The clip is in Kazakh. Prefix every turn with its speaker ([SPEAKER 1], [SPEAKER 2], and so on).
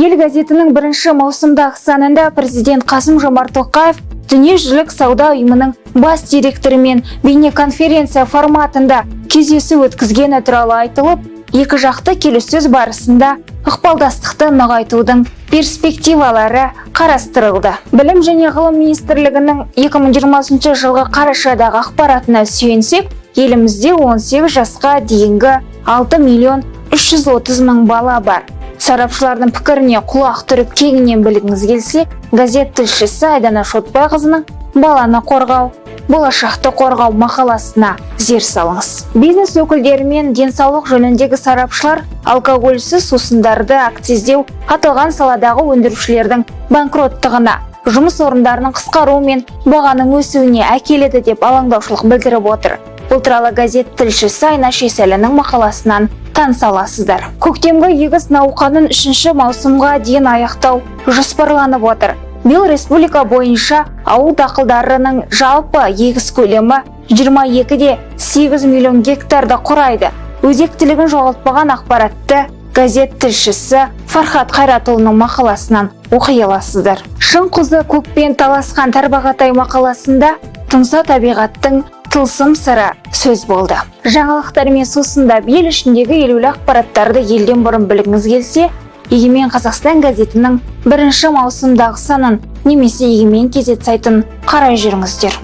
[SPEAKER 1] ел газетінің бірінші маусымдағы санында президент қасым жомарт тоқаев дүниежүзілік сауда ұйымының бас директорымен бейнеконференция форматында кездесу өткізгені туралы айтылып екі жақты келіссөз барысында ықпалдастықты нығайтудың перспективалары қарастырылды. Білім және ғылым министрлігінің 2020 жылғы қарашадағы ақпаратына сүйенсек елімізде 18 жасқа дейінгі 6 миллион 330 мың бала бар. Сарапшылардың пікіріне құлақ түріп кеңінен білгіңіз келсе газет тілшісі айдана шотбайқызының баланы қорғау болашақты қорғау мақаласына зер салыңыз. Бизнес өкілдері мен денсаулық жөніндегі сарапшылар алкогольсіз сусындарды акциздеу аталған саладағы өндірушілердің банкроттығына жұмыс орындарының қысқаруы мен бағаның өсуіне әкеледі деп алаңдаушылық білдіріп отыр. Бұл туралы газет тілшісі айнаш есәлінің мақаласынан таныса аласыздар көктемгі егіс науқанын үшінші маусымға дейін аяқтау жоспарланып отыр. Биыл республика бойынша ауыл дақылдарының жалпы егіс көлемі 22 де 8 миллион гектарды құрайды. Өзектілігін жоғалтпаған ақпаратты газет тілшісі фархат қайратұлының мақаласынан оқи аласыздар. Шың құзы көкпен таласқан тарбағатай мақаласында тұмса табиғаттың тылсым сыры сөз болды. Жаңалықтар мен сусындап ел ішіндегі елеулі ақпараттарды елден бұрын білгіңіз келсе егемен қазақстан газетінің бірінші маусымдағы санын немесе егемен кезет сайтын қарай жүріңіздер.